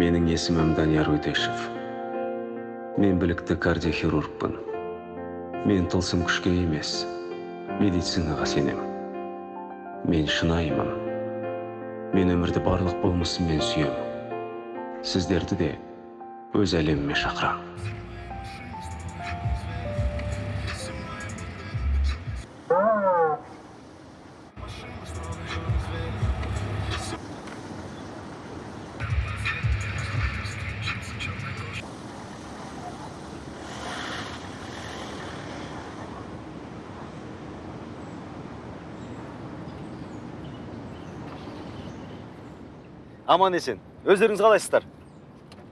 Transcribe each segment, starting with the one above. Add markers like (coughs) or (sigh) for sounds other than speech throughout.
менің есімім данияр өтешев мен білікті кардиохирургпын мен тылсым күшке емес медицинаға сенем мен шынайымын мен өмірді барлық болмысыммен сүйем сіздерді де өз әлеміме шақырам аман есен. Өздеріңіз қалайсыздар?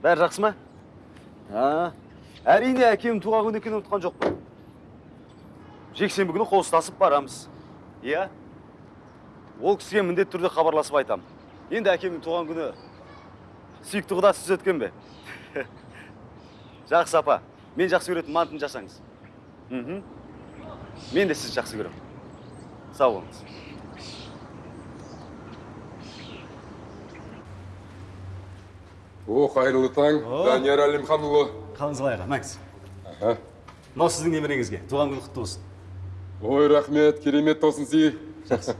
Бәрі жақсы ма? А, әрине әкем туған күн екенін ұмытқан жоқпын жексенбі күні қол ұстасып барамыз. Иә? Ол кісіге міндетті түрде хабарласып айтамын енді әкемнің туған күні сүйікті құда сіз өткен бе? (laughs) Жақсы апа. Мен жақсы көретін мантын жасаңыз. Мен де сізді жақсы көремін. Сау болыңыз. О қайырлы таң. Данияр әлімханұлы қалыңыз қалай аға мәңіз мынау сіздің немереңізге туған күні құтты болсын. Ой рахмет керемет тосын сый жақсы.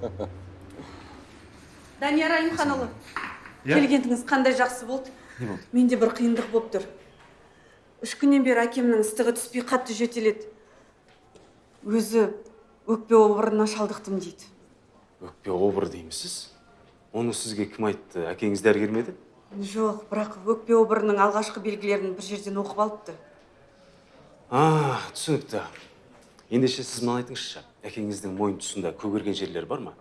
Данияр әлімханұлы келгеніңіз қандай жақсы болды? Не болды. Менде бір қиындық болып тұр. Үш күннен бері әкемнің ыстығы түспей қатты жөтеледі. Өзі өкпе обырына шалдықтым дейді. Өкпе обыр деймісіз оны сізге кім айтты? Әкеңіз дәрігер ме еді? Жоқ бірақ өкпе обырының алғашқы белгілерін бір жерден оқып алыпты. А түсінікті. Ендеше сіз мынаны айтыңызшы. Әкеңіздің мойын тұсында көгерген жерлері бар ма?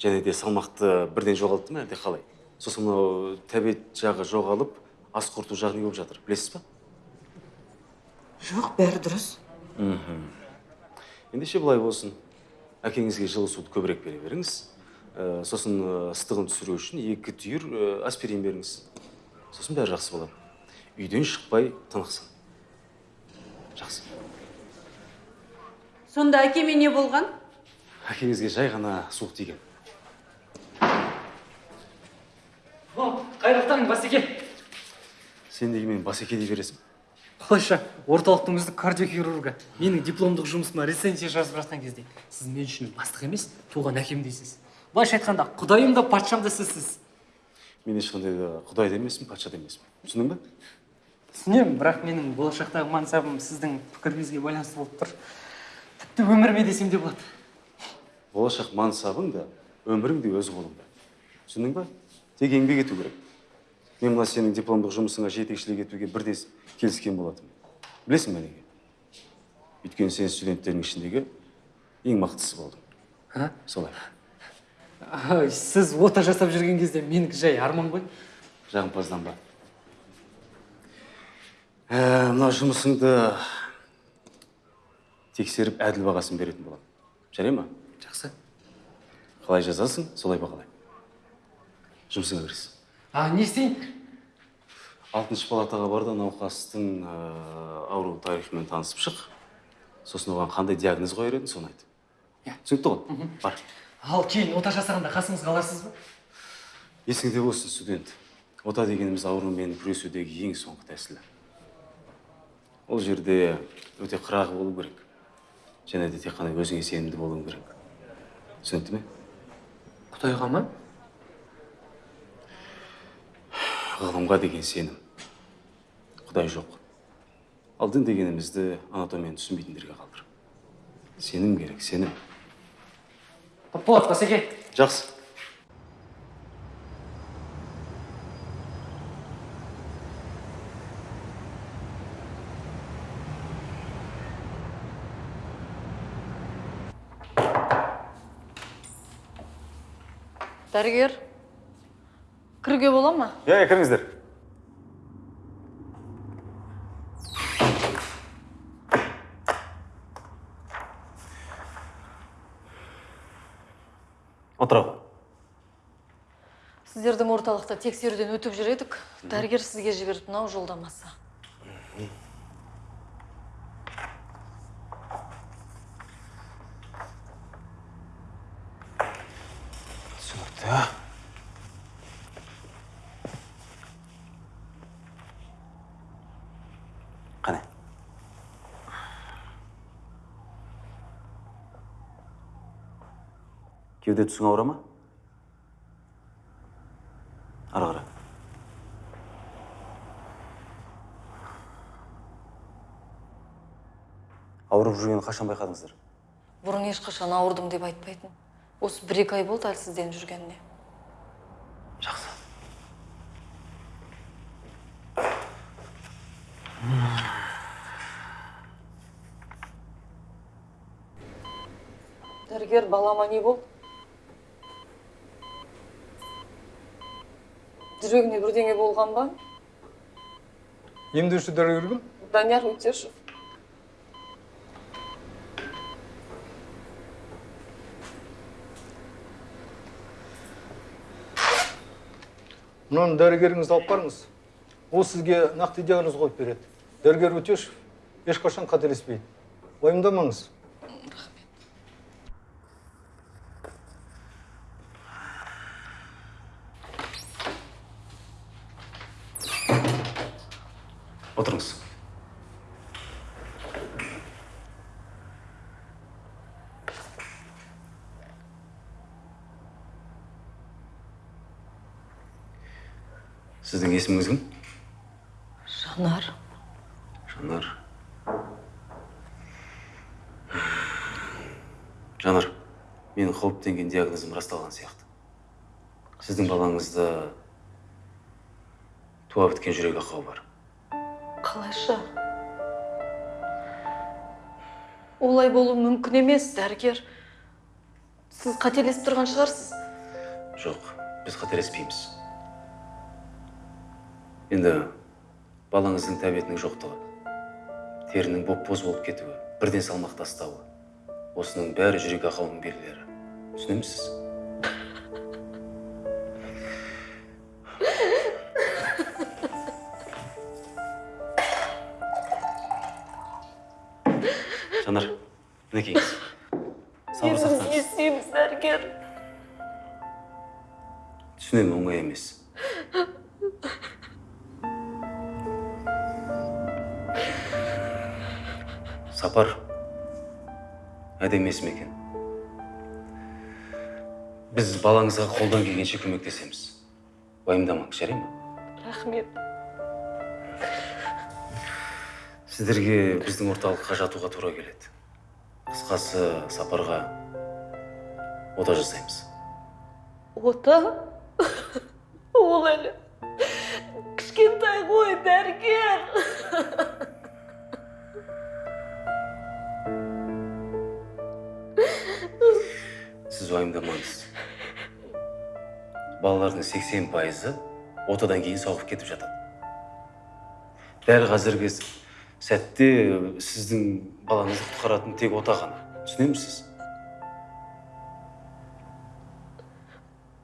Және де салмақты бірден жоғалтты ма әлде қалай? Сосын мынау тәбет жағы жоғалып ас қорыту жағы не болып жатыр. Білесіз ба? Жоқ бәрі дұрыс. Ендеше былай болсын. Әкеңізге жылы суды көбірек бере беріңіз. Ә, сосын ыстығын түсіру үшін екі түйір ә, аспирин беріңіз. Сосын бәрі жақсы болады. Үйден шықпай тынықсын жақсы. Сонда әкеме не болған? Әкеңізге жай ғана суық тиген. О қайырлы таң басеке. Сен неге мені басеке дей бересің. Қалайша орталықтың үздік кардиохирургы менің дипломдық жұмысыма рецензия жазып жатқан кезде сіз мен үшін бастық емес туған әкем дейсіз. Былайша айтқанда құдайым да патшам да сізсіз. Мен ешқандай да құдай да емеспін патша да емеспін түсіндің ба түсінемін бірақ менің болашақтағы мансабым сіздің пікіріңізге байланысты болып тұр. Тіпті өміріме десем де болады. Болашақ мансабың да өмірің де өз қолыңда. Түсіндің ба? Тек еңбек ету керек. Мен мына сенің дипломдық жұмысыңа жетекшілік етуге бірде келіскен болатынмын. Білесің бе неге? Өйткені сен студенттердің ішіндегі ең мықтысы болдың. Солай. Ай, сіз ота жасап жүрген кезде менікі жай арман ғой. Жағымпазданба ә, мына жұмысыңды тексеріп әділ бағасын беретін боламын. Жарай ма? Жақсы. Қалай жазасың? Солай бағалай жұмысыңа кіріс а не істейін? Алтыншы палатаға бар да науқастың ә, ауру тарихымен танысып шық. Сосын оған қандай диагноз қояр едің соны айт Иә. түсінікті ғой? Бар. Ал кейін ота жасағанда қасыңызға аларсыз ба? Есіңде болсын студент. Ота дегеніміз аурумен күресудегі ең соңғы тәсілі. Ол жерде өте қырағы болу керек. Және де тек қана өзіңе сенімді болуың керек. Түсінікті ме? Құдайға ма? Ғылымға деген сенім. Құдай жоқ. Ал дін дегенімізді анатомияны түсінбейтіндерге қалдыр сенім керек сенім. Болады басеке жақсы. Дәрігер кіруге бола ма? Иә иә кіріңіздер. орталықта тексеруден өтіп жүр едік. Дәрігер сізге жіберіп мынау жолдамасы түсінікті. Қане. Кеуде түсің ауырама? Ауырып жүргенін қашан байқадыңыздар? Бұрын ешқашан ауырдым деп айтпайтын. Осы бір екі ай болды әлсізденіп жүргеніне. Жақсы. Дәрігер балама не болды? Жүрегіне бірдеңе болған ба? Емдеуші дәрігер кім? Данияр өтешев. Мынаны дәрігеріңізді алып барыңыз. Ол сізге нақты диагноз қойып береді. Дәрігер өтешев ешқашан қателеспейді. Уайымдамаңыз. Сіздің есіміңіз кім жанар жанар жанар менің қауіптенген диагнозым расталған сияқты. Сіздің балаңызда туа біткен жүрек ақауы бар қалайша олай болуы мүмкін емес дәрігер сіз қателесіп тұрған шығарсыз жоқ біз қателеспейміз енді балаңыздың тәбетінің жоқтығы терінің боп боз болып кетуі бірден салмақ тастауы осының бәрі жүрек ақауының белгілері. Түсінемісіз? Жанар мінекейіңіз. Сабыр сақтаңыз естиміз дәрігер түсінемін оңай емес. Сапар. Әдемі есім екен? Біз балаңызға қолдан келгенше көмектесеміз. Уайымдамаңыз жарай ма? Рахмет. Сіздерге біздің орталыққа жатуға тура келеді. Қысқасы сапарға ота жасаймыз. Ота? (laughs) Ол әлі кішкентай ғой дәрігер. (laughs) сіз уайымдамаңыз балалардың сексен пайызы отадан кейін сауығып кетіп жатады. Дәл қазіргі сәтте сіздің балаңызды құтқаратын тек ота ғана. Түсінемісіз?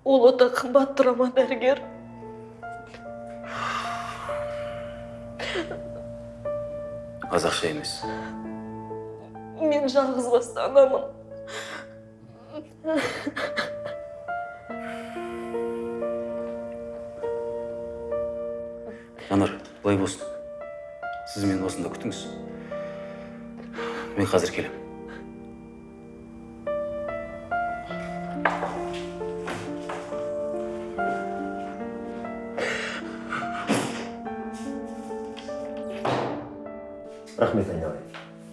Ол ота қымбат тұра ма дәрігер? Аз ақша емес. Мен жалғызбасты анамын. Жанар былай болсын. Сіз мені осында күтіңіз мен қазір келемін. Рахмет айналайын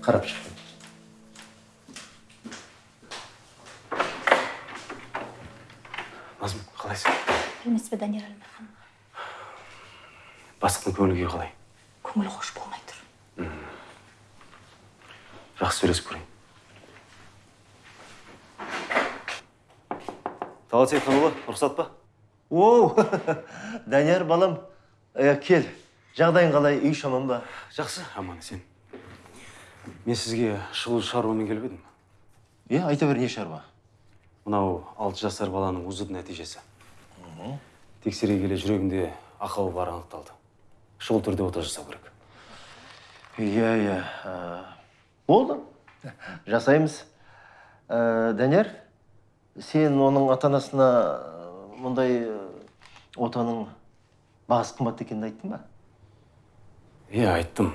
қарап шықтым назым қалайсың білмес пе данияр әлімбай ханым бастықтың көңіл күйі қалай? Көңілі хош болмай тұр. Жақсы сөйлесіп көрейін. Талғат сейітханұлы рұқсат па? Оу (laughs) данияр балам. Ә, кел. Жағдайың қалай? Үй шаман ба? Жақсы аман есен. Мен сізге шұғыл шаруамен келіп едім. Иә айта бер не шаруа? Мынау алты жасар баланың узд нәтижесі. Тексере келе жүрегінде ақауы бары анықталды. Шұғыл түрде ота жасау керек. Иә иә. Ә, болды. Жасаймыз. Ә, данияр сен оның ата анасына ә, мұндай ә, отаның бағасы қымбат екенін айттың ба? Иә айттым.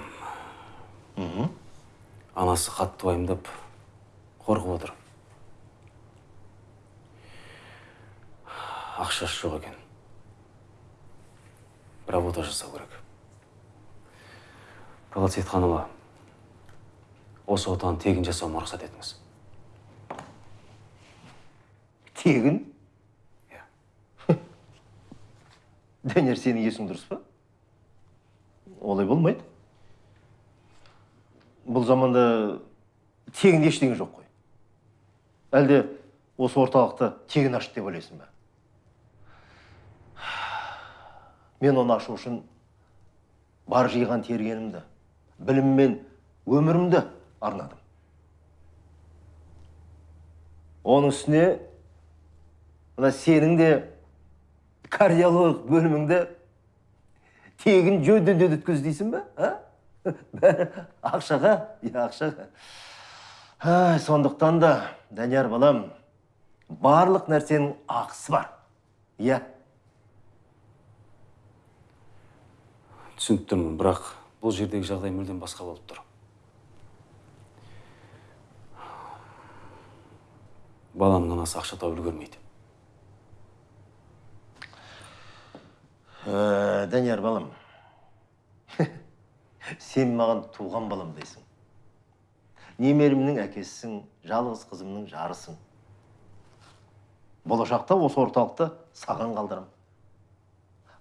Анасы қатты уайымдап қорқып отыр. Ақшасы жоқ екен. Бір ота жасау керек. Палат сейітханова осы отаны тегін жасауыма рұқсат етіңіз. Тегін? Иә. (laughs) данияр сенің есің дұрыс па? Олай болмайды. Бұл заманда тегін ештеңе жоқ қой. Әлде осы орталықты тегін ашты деп ойлайсың ба? Мен оны ашу үшін бар жиған тергенімді білім мен өмірімді арнадым. Оның үстіне мына сенің де кардиологиялық бөліміңді тегін жөндеуден өткіз дейсің ба бәрі ақшаға иә ақшаға. Ай, сондықтан да данияр балам барлық нәрсенің ақысы бар. Иә. Түсініп тұрмын бірақ бұл жердегі жағдай мүлдем басқа болып тұр. Баламның анасы ақша тауып үлгермейді. Ә, данияр балам. (laughs) Сен маған туған балам дейсің. Немеремнің әкесісің жалғыз қызымның жарысың. Болашақта осы орталықты саған қалдырам.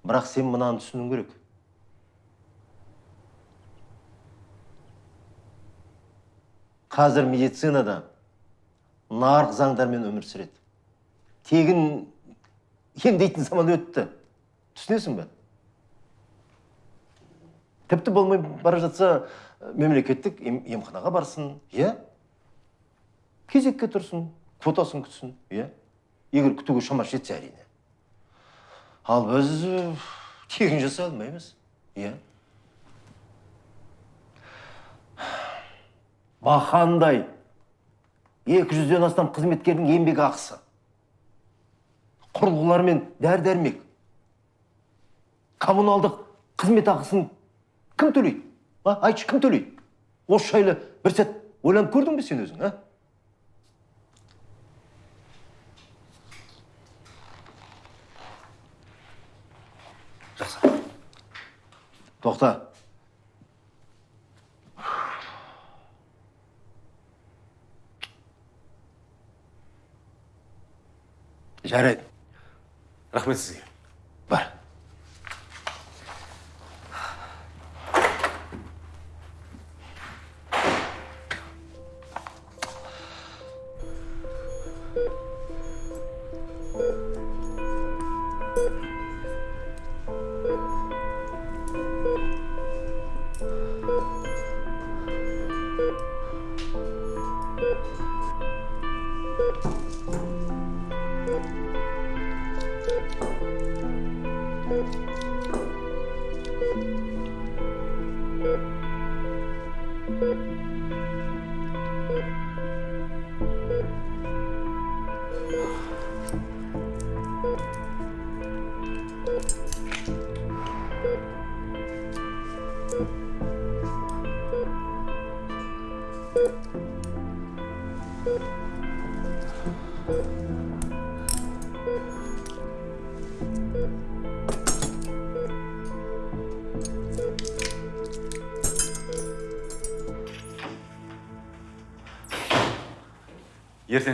Бірақ сен мынаны түсінуің керек. Қазір медицинада нарық заңдармен өмір сүреді. Тегін емдейтін заман өтті. Түсінесің бе? Тіпті болмай бара жатса мемлекеттік ем- емханаға барсын иә? Кезекке тұрсын квотасын күтсін иә? Егер күтуге шамасы жетсе әрине. Ал біз тегін жасай алмаймыз иә? Бақандай екі жүзден астам қызметкердің еңбек ақысы. Құрылғылар мен дәрі дәрмек коммуналдық қызмет ақысын кім төлейді? А айтшы кім төлейді? Осы жайлы бір сәт ойланып көрдің бе сен өзің а? Жақсы. Тоқта. Жарайды рахмет сізге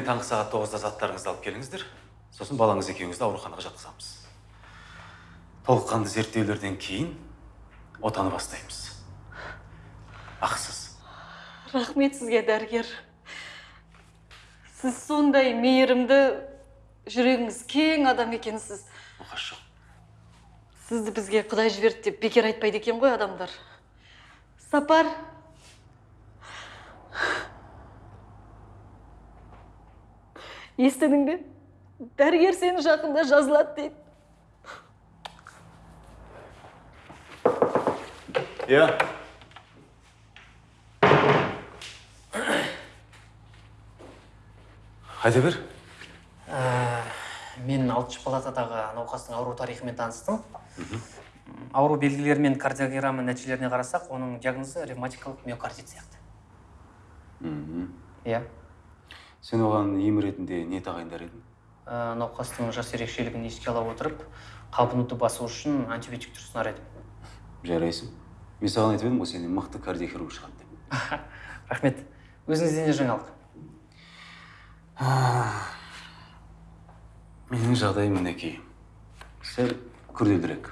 таңғы сағат тоғызда заттарыңызды алып келіңіздер. Сосын балаңыз екеуіңізді ауруханаға жатқызамыз. Толыққанды зерттеулерден кейін отаны бастаймыз. Ақысыз. Рахмет сізге дәрігер. Сіз сондай мейірімді жүрегіңіз кең адам екенсіз. Оқасы жоқ сізді бізге құдай жіберді деп бекер айтпайды екен ғой адамдар. Сапар естідің бе? дәрігер сені жақында жазылады дейді. Иә. Айта бер. Мен алтыншы палатадағы науқастың ауру тарихымен таныстым. Ауру белгілері мен кардиограмма нәтижелеріне қарасақ оның диагнозы ревматикалық миокардит сияқты. Иә. Сен оған ем ретінде не тағайындар едің? Ә, науқастың жас ерекшелігін еске ала отырып қабынуды басу үшін антибиотиктер ұсынар едім жарайсың. Мен саған айтып едім ғой сенен мықты кардиохирург шығады деп. (laughs) Рахмет. Өзіңізден де жаңалық. (sighs) Менің жағдайым мінекей. Сәл күрделірек.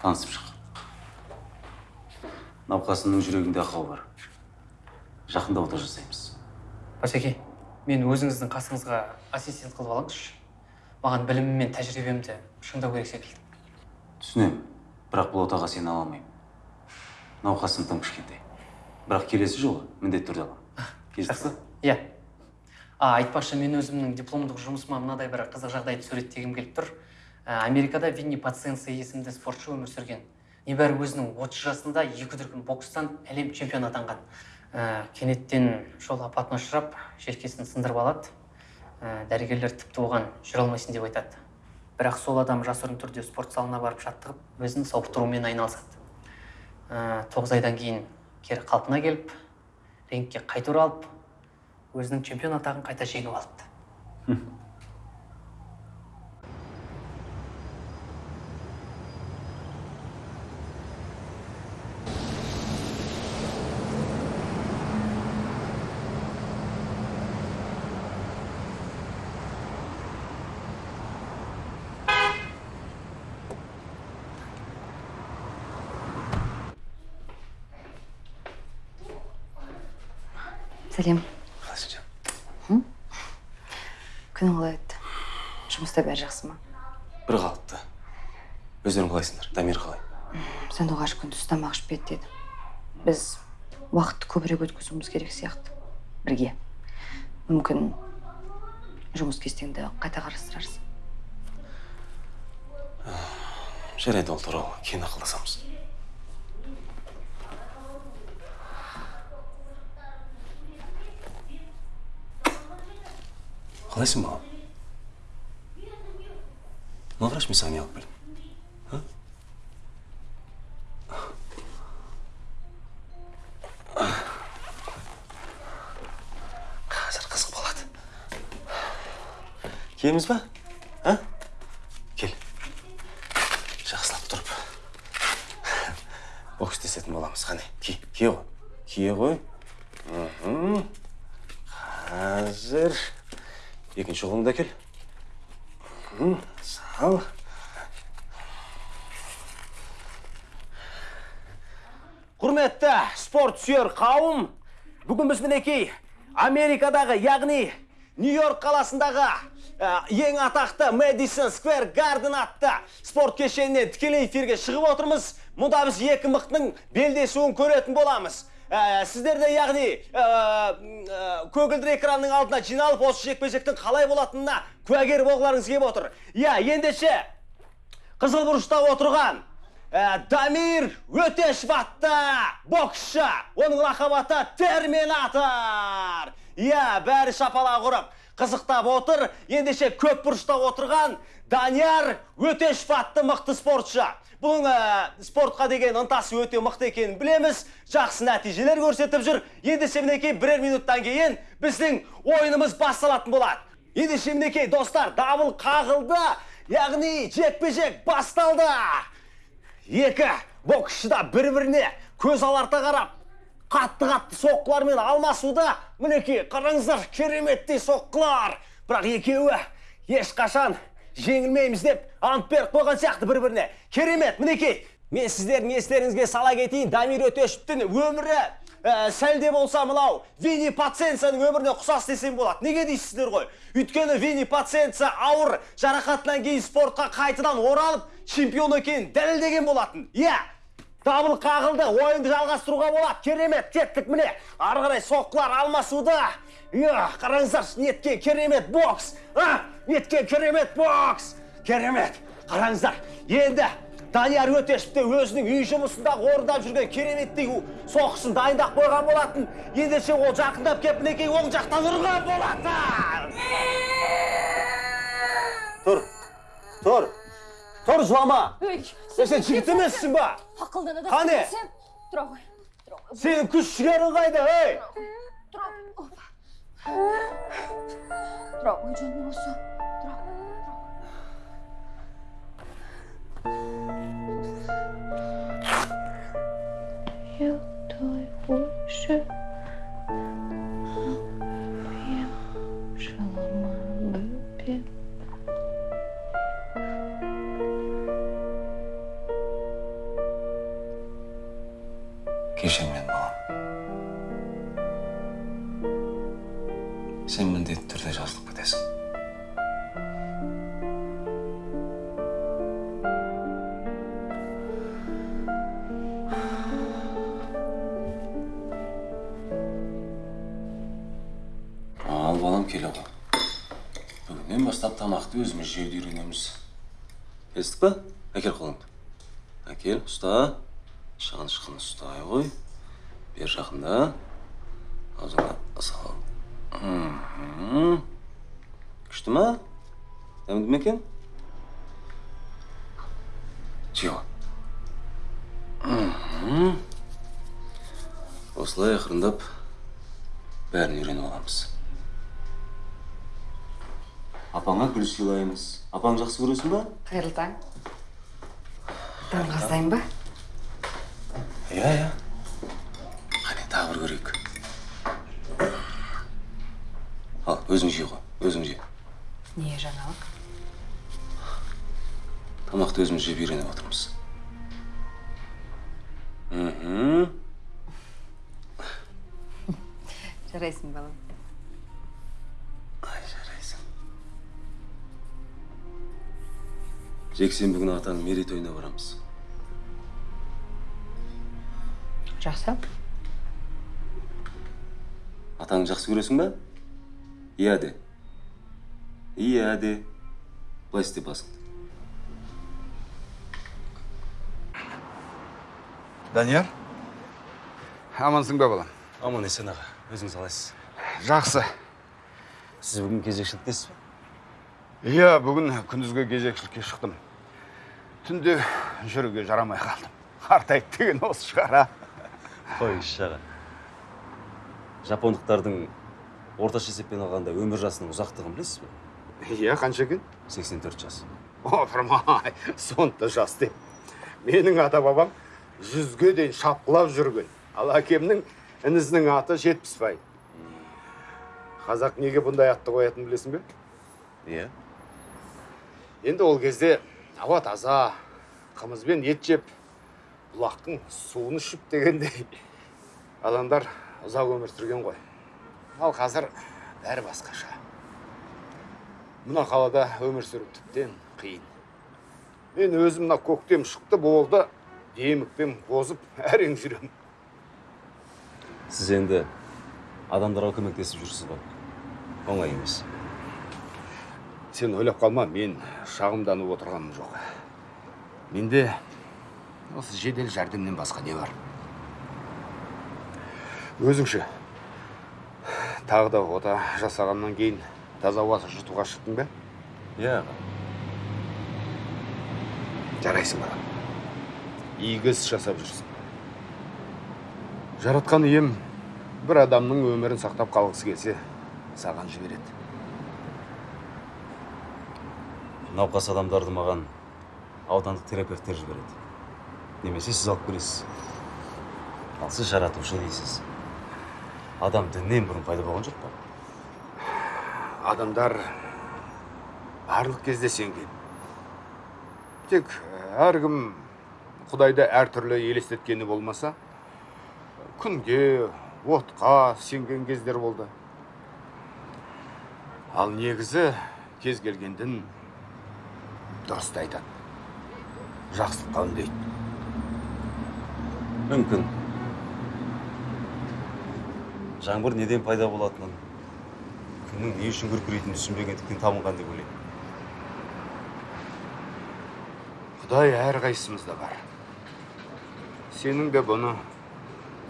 Танысып шық науқасымның жүрегінде ақау бар. Жақында ота жасаймыз. Басеке мен өзіңіздің қасыңызға ассистент қылып алыңызшы. Маған білімім мен тәжірибемді шыңдау керек секілді. Түсінемін. Бірақ бұл отаға сені ала алмаймын. Науқасым тым кішкентай. Бірақ келесі жолы міндетті түрде аламын па иә. А айтпақшы мен өзімнің дипломдық жұмысыма мынадай бір қызық жагдайды суреттегім келіп тұр. Ә, америкада винни паценце есімді спортшы өмір сүрген. Небәрі өзінің отыз жасында екі дүркін бокстан әлем чемпионы атанған. Ә, кенеттен жол апатына ұшырап желкесін сындырып алады. Ә, дәрігерлер тіпті оған жүре алмайсың деп айтады. Бірақ сол адам жасырын түрде спорт залына барып жаттығып өзін сауықтырумен айналысады. Ә, тоғыз айдан кейін кері қалпына келіп рингке қайта оралып өзінің чемпион атағын қайта жеңіп алыпты. Сәлем қалайсың жаным күнің қалай өтті. Жұмыста бәрі жақсы ма? Бір қалыпты. Өздерің қалайсыңдар. Дамир қалай? Сандуғаш күндіз тамақ ішпеді деді. Біз уақытты көбірек өткізуіміз керек сияқты. Бірге. Мүмкін жұмыс кестеңді қайта қарастырарсың. Жарайды ол туралы. Кейін ақылдасамыз. Қалайсың балам мына врач мен саған не алып а? қазір қызық болады киеміз ба а кел жақсылап тұрып бокс істесетін боламыз қане ки кие ғой кие ғой мхм қазір қолыңды әкел сал құрметті спорт сүйер қауым бүгін біз мінекей америкадағы яғни нью йорк қаласындағы ең атақты мэдисон сквер гарден атты спорт кешенінен тікелей эфирге шығып отырмыз мұнда біз екі мықтың белдесуін көретін боламыз ә, сіздер де яғни ә, ә, көгілдір экранның алдына жиналып осы жекпе жектің қалай болатынына куәгер болғыларыңыз келіп отыр. Иә ендеше қызыл бұрышта отырған дамир өтешев атты боксшы оның лақап аты терминатор. Иә бәрі шапалақ ұрып қызықтап отыр. Ендеше көп бұрышта отырған данияр өтешев атты мықты спортшы. Бұның ә, спортқа деген ынтасы өте мықты екенін білеміз. Жақсы нәтижелер көрсетіп жүр. Ендеше мінекей бірер минуттан кейін біздің ойынымыз басталатын болады. Ендеше мінекей достар дабыл қағылды. Яғни жекпе жек басталды. Екі боксшы да бір біріне көз аларта қарап қатты қатты соққылармен алмасуда. Мінекей қараңыздар кереметтей соққылар. Бірақ екеуі ешқашан жеңілмейміз деп ант беріп қойған сияқты бір біріне керемет мінекей. Мен сіздердің естеріңізге сала кетейін дамир өтешевтің өмірі ә, сәл де болса мынау винни паценцаның өміріне ұқсас десем болады. Неге дейсіздер ғой? Өйткені винни паценца ауыр жарақатынан кейін спортқа қайтадан оралып чемпион екенін дәлелдеген болатын. Иә дабыл қағылды ойынды жалғастыруға болады. Керемет кеттік міне. Ары қарай соққылар алмасуда. Иә қараңыздар неткен керемет бокс а? Неткен керемет бокс. Керемет. Қараңыздар енді данияр өтешев те өзінің үй жұмысындағы орындап жүрген кереметтей соққысын дайындап қойған болатын. Ендеше ол жақындап келіп мінекей оң жақтан ұрған болатын. Тұр. Тұр. Тұр жылама Ей, сен жігіт емессің ба ақылдана да Қане? сөйлесем. Тұра ғой. Тұра ғой. сенің күш жігерің қайда ей Тұра. Опа. тұра ғой жаным осы тұра Я твой больше шалама бүгіннен бастап тамақты өзіміз жеуді үйренеміз. Келістік па? Әкел қолыңды. Әкел ұста. Шағын шықын ұстай ғой. Бер жақында. Аузыңа сал. Күшті ма? Дәмді ме екен? Осылай ақырындап бәрін үйреніп аламыз. Апаңа гүл сыйлаймыз. Апаң жақсы көресің ба? Қайырлы таң. Даңғаздайын ба? Иә иә. Қане тағы бір көрейік. Ал өзің жей ғой өзің же не жаңалық? Тамақты өзіміз жеп үйреніп отырмыз. Мхм. Жарайсың балам. Жексенбі күні атаның мерейтойына барамыз жақсы атаңды жақсы көресің ба иә де иә де былай істе басыңды данияр амансың ба балам аман есен аға өзіңіз қалайсыз жақсы. Сіз бүгін кезекшіліктесіз ба иә бүгін күндізгі кезекшілікке шықтым түнде жүруге жарамай қалдым. Қартайды деген осы шығар а? Қойыңызшы аға жапондықтардың орташа есеппен алғанда өмір жасының ұзақтығын білесіз бе? Иә қанша екен? 84 жас. Опырмай сонда жас деп. Менің ата бабам жүзге дейін шапқылап жүрген. Ал әкемнің інісінің аты жетпісбай. Қазақ неге бұндай атты қоятынын білесің бе? Иә. Енді ол кезде ауа таза қымызбен ет жеп бұлақтың суын ішіп дегендей адамдар ұзақ өмір сүрген ғой. Ал қазір бәрі басқаша. Мына қалада өмір сүру тіптен қиын. Мен өзім мына көктем шықты болды демікпен қозып әрең жүремін сіз енді адамдарға көмектесіп жүрсіз ба оңай емес. Сен ойлап қалма мен шағымданып отырғаным жоқ. Менде осы жедел жәрдемнен басқа не бар? Өзіңше тағы да ота жасағаннан кейін таза ауа жұтуға шықтың ба? Иә. Жарайсың балам игі іс жасап жүрсің. Жаратқан ием бір адамның өмірін сақтап қалғысы келсе саған жібереді. Науқас адамдарды маған аудандық терапевттер жібереді. Немесе сіз алып келесіз. Ал сіз жаратушы дейсіз. Адам діннен бұрын пайда болған жоқ па? Адамдар барлық кезде сенген. Тек әркім құдайды әртүрлі елестеткені болмаса күнге отқа сенген кездер болды. Ал негізі кез келген дін дұрысты айтады жақсылыққа үндейді мүмкін. Жаңбыр неден пайда болатынын күннің не үшін күркірейтінін түсінбегендіктен табынған деп ойлаймын. Құдай әрқайсымызда бар. Сенің де бұны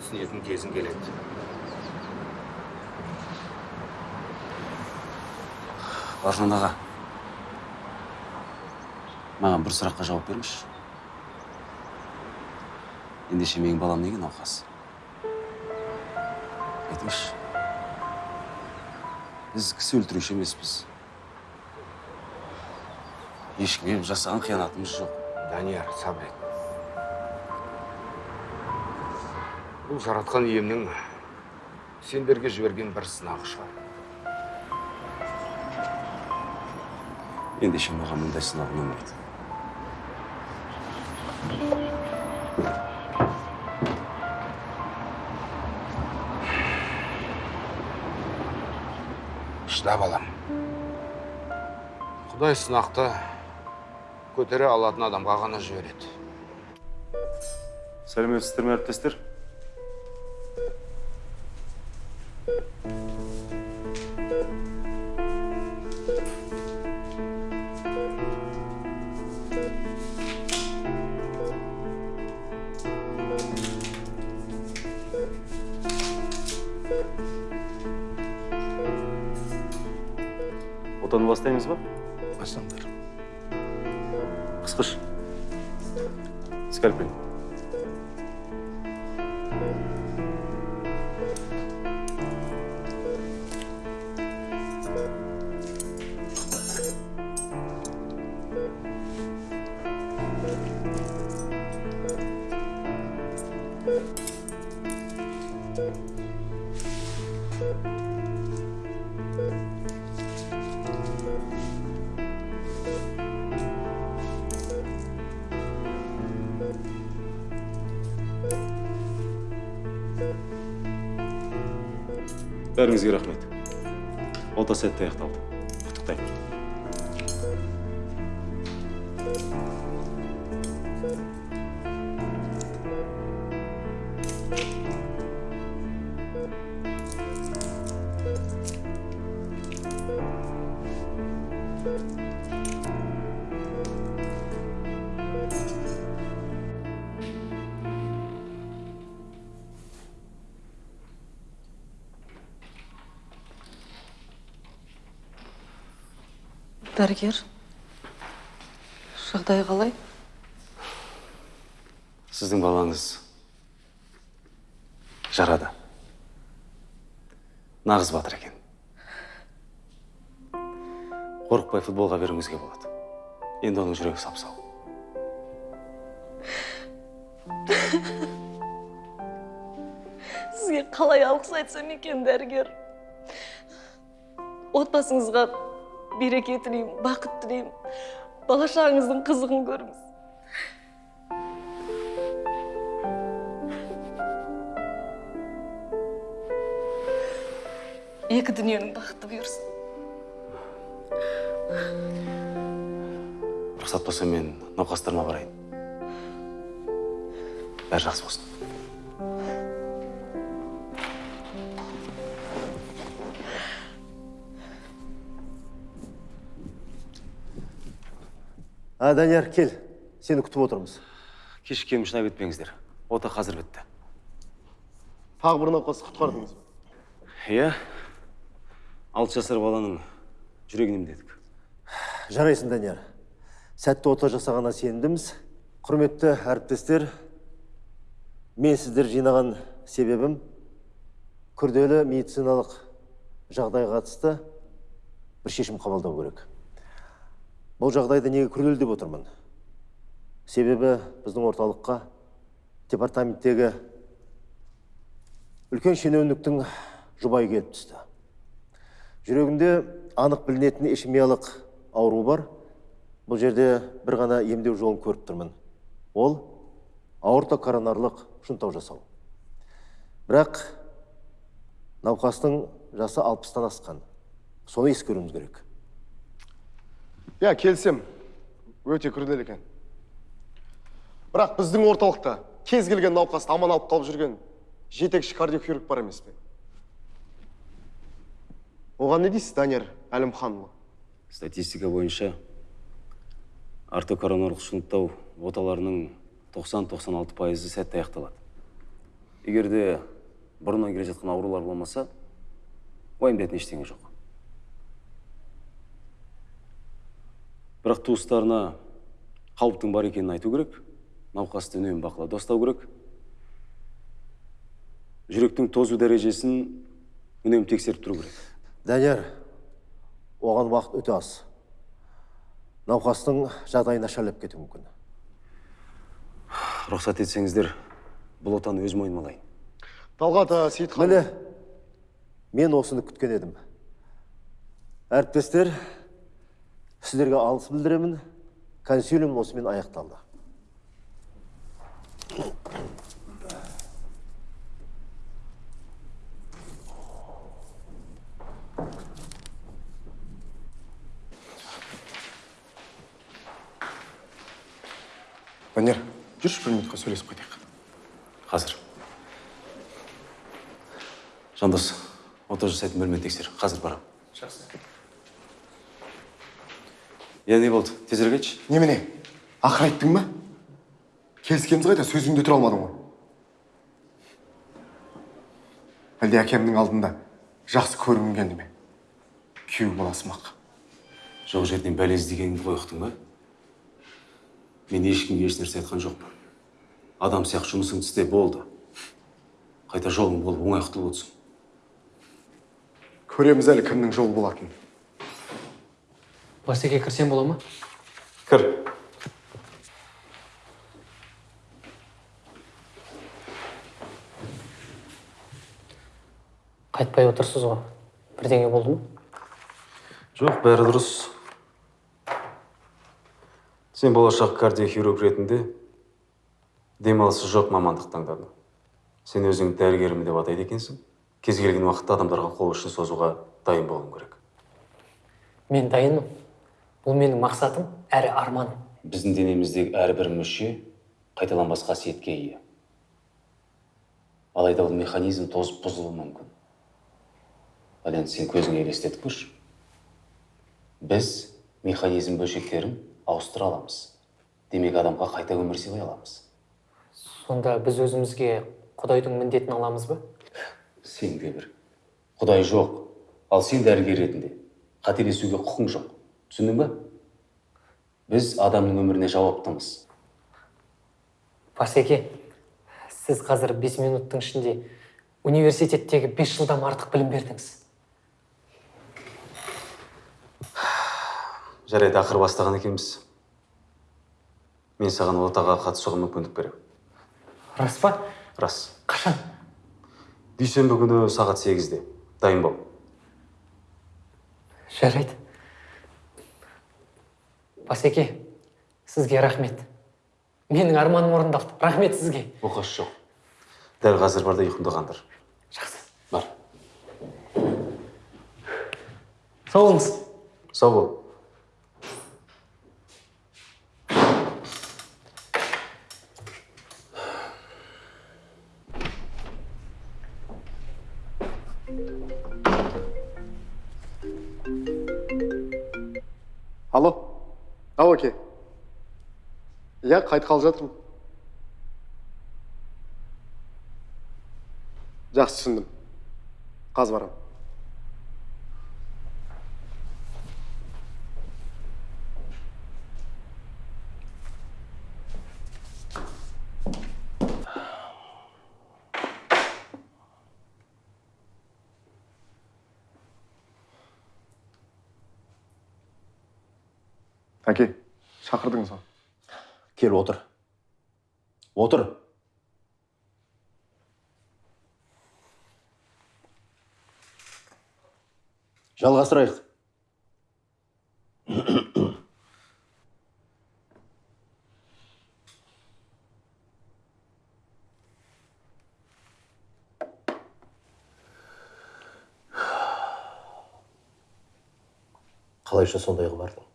түсінетін кезің келеді. Бауыржан аға. Маған бір сұраққа жауап беріңізші. Ендеше менің балам неге науқас? Айтыңызшы. Біз кісі өлтіруші емеспіз. Ешкімге жасаған қиянатымыз жоқ. Данияр сабыр ет. Бұл жаратқан иемнің сендерге жіберген бір сынағы шығар. Ендеше маған мұндай сынақ ұнамайды. Құдай сынақты көтере алатын адамға ғана жібереді. Сәлеметсіздер ме әріптестер? Отаны бастаймыз ба? Бастаңдар қысқыш скальпель ота сәтті аяқталды дәрігер. Жағдайы қалай? Сіздің балаңыз жарада нағыз батыр екен. Қорықпай футболға беруіңізге болады. Енді оның жүрегі сап сау сізге қалай алғыс айтсам екен дәрігер? Отбасыңызға береке тілеймін бақыт тілеймін бала шағаңыздың қызығын көріңіз екі дүниенің бақыты бұйырсын рұқсат болса мен науқастарыма барайын бәрі жақсы болсын а данияр кел. Сені күтіп отырмыз. Кешіккенім үшін айып етпеңіздер ота қазір бітті. Тағы бір науқасты құтқардыңыз. Ба иә. Алты жасар баланың жүрегін емдедік жарайсың данияр. Сәтті ота жасағанына сенімдіміз құрметті әріптестер мен сіздер жинаған себебім күрделі медициналық жағдайға қатысты бір шешім қабылдау керек. Бұл жағдайды неге күрделі деп отырмын? Себебі біздің орталыққа департаменттегі үлкен шенеуніктің жұбайы келіп түсті. Жүрегінде анық білінетін ишемиялық ауру бар. Бұл жерде бір ғана емдеу жолын көріп тұрмын. Ол аорта коронарлық шунтау жасау. Бірақ науқастың жасы алпыстан асқан. Соны ескеруіміз керек. Иә келсем өте күрделі екен. Бірақ біздің орталықта кез келген науқасты аман алып қалып жүрген жетекші кардиохирург бар емес пе? Оған не дейсіз данияр әлімханұлы? Статистика бойынша ортокоронорлық шунттау оталарының 90-96 пайызы сәтті аяқталады. Егер де бұрыннан келе жатқан аурулар болмаса уайымдайтын ештеңе жоқ. Бірақ туыстарына қауіптің бар екенін айту керек науқасты үнемі бақылауда ұстау керек. Жүректің тозу дәрежесін үнемі тексеріп тұру керек. Данияр оған уақыт өте аз. Науқастың жағдайы нашарлап кетуі мүмкін. Рұқсат етсеңіздер бұл отаны өз мойныма алайын. Талғат сейітхан. Міне мен осыны күткен едім. Әріптестер сіздерге алғыс білдіремін. Консилиум осымен аяқталды. Данияр жүрші бір минутқа сөйлесіп қайтайық. Қазір. Жандос ота жасайтын бөлмені тексер. Қазір барамын. Жақсы. Иә не болды. Тезірек айтшы немене ақыр айттың ба? Келіскеніміз қайда? Сөзіңде тұра алмадың ғой. Әлде әкемнің алдында жақсы көргің келді ме? Күйеу боласың ақ жоқ жерден бәле іздегеніңді ғой ұқтың ба? Мен ешкімге еш нәрсе айтқан жоқпын. Адам сияқты жұмысыңды істе болды. Қайта жолың болып оңай құтылып отырсың. Көреміз әлі кімнің жолы болатынын. Басеке кірсем бола ма кір қайтпай отырсыз ғой бірдеңе болды ма жоқ бәрі дұрыс сен болашақ кардиохирург ретінде демалысы жоқ мамандық таңдадың сен өзіңді дәрігерім деп атайды екенсің кез келген уақытта адамдарға қол ұшын созуға дайын болуың керек мен дайынмын бұл менің мақсатым әрі арманым біздің денеміздегі әрбір мүше қайталанбас қасиетке ие. Алайда ол механизм тозып бұзылуы мүмкін. Ал енді сен көзіңе елестетіп көрші. Біз механизм бөлшектерін ауыстыра аламыз. Демек адамға қайта өмір сыйлай аламыз. Сонда біз өзімізге құдайдың міндетін аламыз ба? Сен де бір. Құдай жоқ. Ал сен дәрігер ретінде қателесуге құқың жоқ. Түсіндің ба? Біз адамның өміріне жауаптымыз басеке сіз қазір бес минуттың ішінде университеттегі бес жылдан артық білім бердіңіз. Жарайды ақыр бастаған екенбіз. Мен саған отаға қатысуға мүмкіндік беремін рас па? Рас. Қашан? Дүйсенбі күні сағат сегізде. Дайын бол. Жарайды. Басеке сізге рахмет. Менің арманым орындалды. Рахмет сізге. Оқасы жоқ. Дәл қазір бар да ұйқыңды қандыр жақсы. Бар. Сау болыңыз. Сау бол. Ау әке иә қайтқалы жатырмын. Жақсы түсіндім. Қазір барамын әке шақырдыңыз ғой. Кел отыр. Отыр. Жалғастырайық. Қалайша сондайға бардың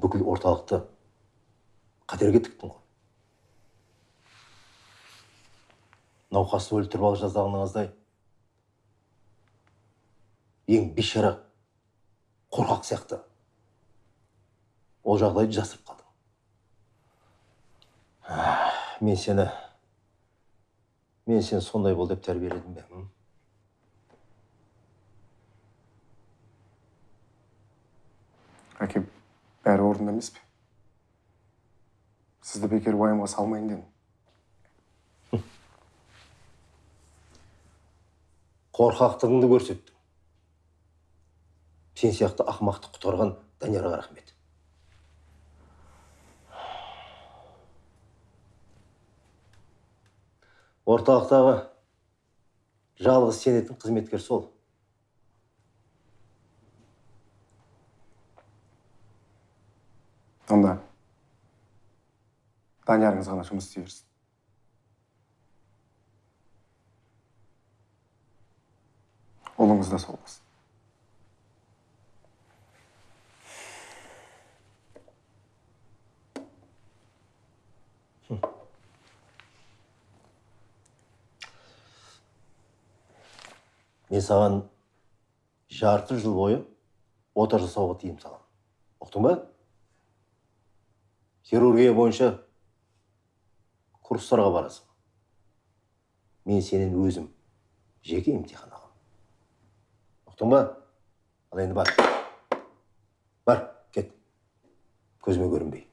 бүкіл орталықты қатерге тіктің ғой. Науқасты өлтіріп алып жаздағаныңыздай ең бейшара қорқақ сияқты ол жағдайды жасырып қалдың мен сені мен сені сондай бол деп тәрбиеледім бе м? әке бәрі орнында емес пе? Сізді бекер уайымға салмайын дедім. Қорқақтығыңды көрсеттің. Сен сияқты ақымақты құтқарған даниярға рахмет. Орталықтағы жалғыз сенетін қызметкер сол. Даниярыңыз ғана жұмыс істей берсін ұлыңыз да сол болсын. Мен саған жарты жыл бойы ота жасауға тыйым саламын ұқтың ба? Хирургия бойынша курстарға барасың. Мен сенен өзім жеке емтихан аламын. Ұқтың ба? Ал енді бар. Бар кет. Көзіме көрінбей.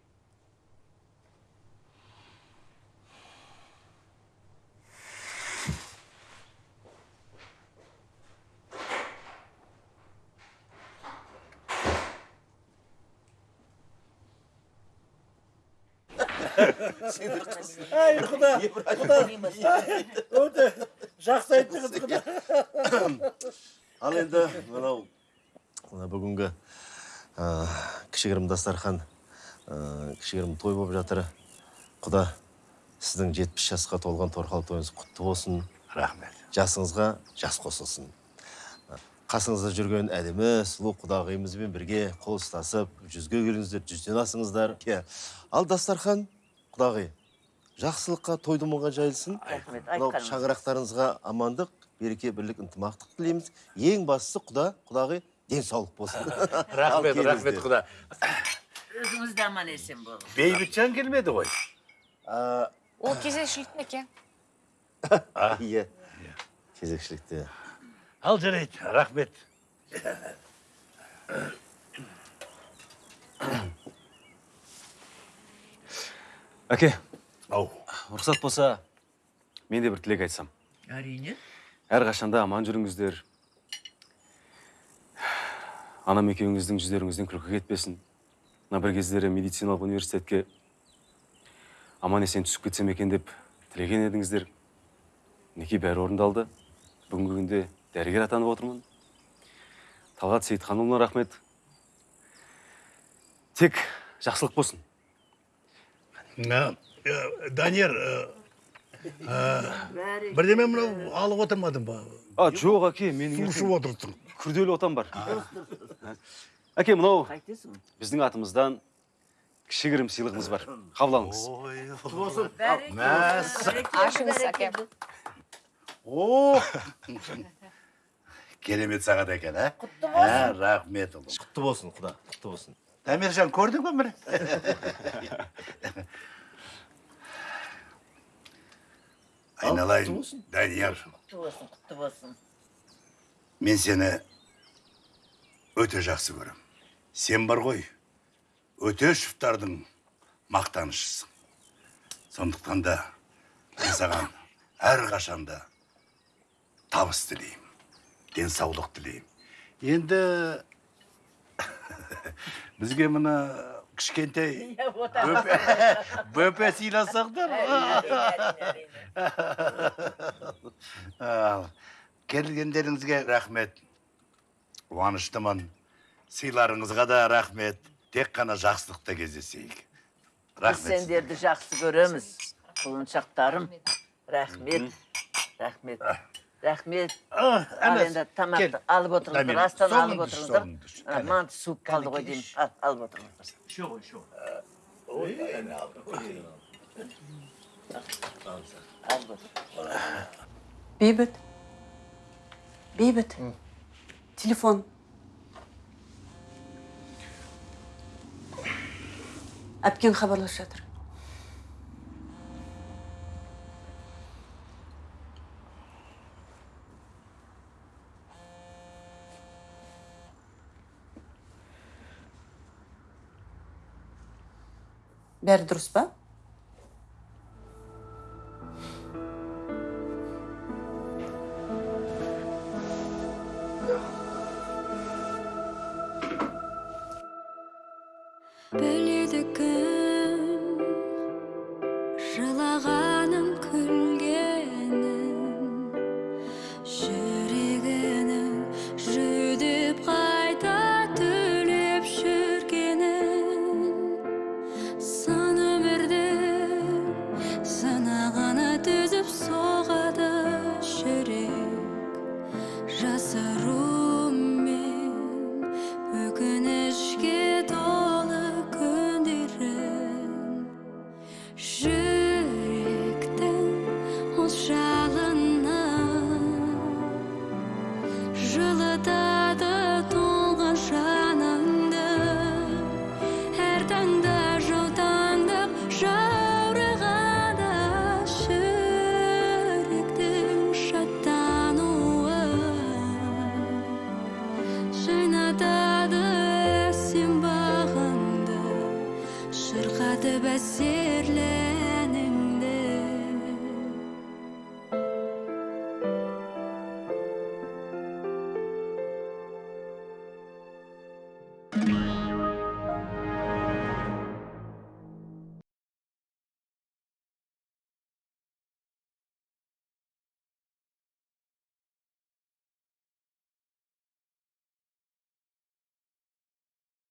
Ай құда құда. Өте жақсы айттыңыз құда. Ал енді мынау мына бүгінгі кішігірім дастархан кішігірім той болып жатыр. Құда сіздің жетпіс жасқа толған торқалы тойыңыз құтты болсын. Рахмет. Жасыңызға жас қосылсын. Қасыңызда жүрген әдемі сұлу құдағиымызбен бірге қол ұстасып жүзге келіңіздер жүзден асыңыздар. Иә ал дастархан құдағи жақсылыққа той думанға жайылсын. Рахмет мынау шаңырақтарыңызға амандық береке бірлік ынтымақтық тілейміз. Ең бастысы құда құдағи денсаулық болсын. (laughs) Рахмет рахмет құда. Өзіңіз де аман есен болыңыз. Бейбітжан келмеді ғой? А, ол кезекшіліктің екен (laughs) иә. Кезекшілікте. Ал жарайды рахмет. (coughs) (coughs) (coughs) әке ау. Рұқсат болса мен де бір тілек айтсам. Әрине. Әрқашанда аман жүріңіздер. Анам екеуіңіздің жүздеріңізден күлкі кетпесін. Мына бір кездері медициналық университетке аман есен түсіп кетсем екен деп тілеген едіңіздер. Мінекей бәрі орындалды. Бүгінгі күнде дәрігер атанып отырмын. Талғат сейітханұлына рахмет. Тек жақсылық болсын. Данияр ә, ә, бірдеме мынау алып отырмадың ба? А жоқ әке менің су ішіп отырсың. күрделі отам бар. Әке мынау біздің атымыздан кішігірім сыйлығымыз бар. Қабыл алыңыз ашыңыз әке. о (laughs) керемет сағат екен ә? Құтты болсын. Рахмет ұлым. Құтты болсын құда. Құтты болсын. Дамиржан көрдің бе міне айналайын данияр құтты болсын құтты болсын мен сені өте жақсы көрем сен бар ғой өтешевтардың мақтанышысың сондықтан да мен саған әрқашанда табыс тілеймін денсаулық тілеймін енді (laughs) бізге мына кішкентай бөпе (laughs) сыйласаңдар (laughs) келгендеріңізге рахмет. Қуаныштымын. Сыйларыңызға да рахмет. Тек қана жақсылықта кездесейік. Біз рахмет сендерді жақсы көреміз. Құлыншақтарым рахмет. Рахмет. Рахмет. Ал енді тамақты алып отырыңыздар астан алып отырыңыздар. манты суып қалды ғой деймін. Ал, алып отырыңыздар. Алып отыр бейбіт. Бейбіт. Телефон. Әпкең хабарласып жатыр. Бәрі дұрыс па?